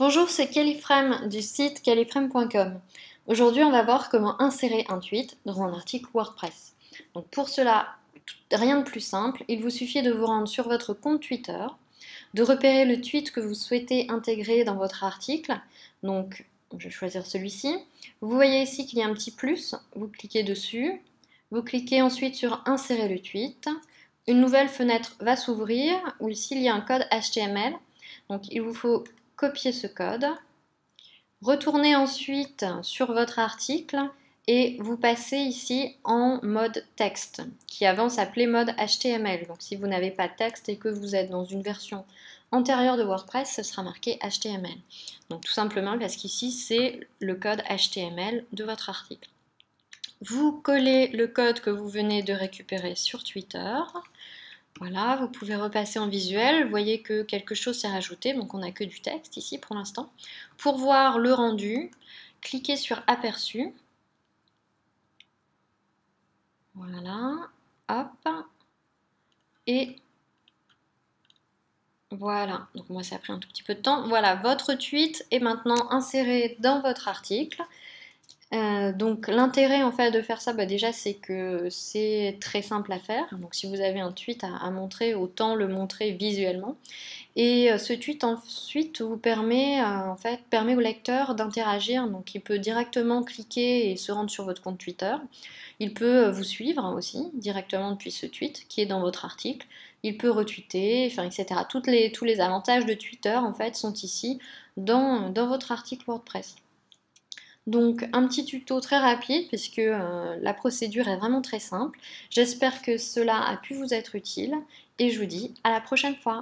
Bonjour, c'est Kelly Frame du site kellyframe.com. Aujourd'hui, on va voir comment insérer un tweet dans un article WordPress. Donc pour cela, rien de plus simple, il vous suffit de vous rendre sur votre compte Twitter, de repérer le tweet que vous souhaitez intégrer dans votre article. Donc, je vais choisir celui-ci. Vous voyez ici qu'il y a un petit plus, vous cliquez dessus, vous cliquez ensuite sur Insérer le tweet. Une nouvelle fenêtre va s'ouvrir où ici il y a un code HTML. Donc il vous faut copier ce code, retournez ensuite sur votre article et vous passez ici en mode texte, qui avant s'appelait mode HTML. Donc si vous n'avez pas de texte et que vous êtes dans une version antérieure de WordPress, ce sera marqué HTML. Donc tout simplement parce qu'ici c'est le code HTML de votre article. Vous collez le code que vous venez de récupérer sur Twitter. Voilà, vous pouvez repasser en visuel. Vous voyez que quelque chose s'est rajouté, donc on n'a que du texte ici pour l'instant. Pour voir le rendu, cliquez sur Aperçu. Voilà, hop. Et voilà, donc moi ça a pris un tout petit peu de temps. Voilà, votre tweet est maintenant inséré dans votre article. Euh, donc l'intérêt en fait de faire ça, bah, déjà c'est que c'est très simple à faire. Donc si vous avez un tweet à, montrer, autant le montrer visuellement. Et euh, ce tweet ensuite vous permet euh, en fait permet au lecteur d'interagir. Donc il peut directement cliquer et se rendre sur votre compte Twitter. Il peut vous suivre aussi directement depuis ce tweet qui est dans votre article. Il peut retweeter, enfin, etc. les, tous les avantages de Twitter en fait sont ici dans, dans votre article WordPress. Donc un petit tuto très rapide puisque euh, la procédure est vraiment très simple. J'espère que cela a pu vous être utile et je vous dis à la prochaine fois.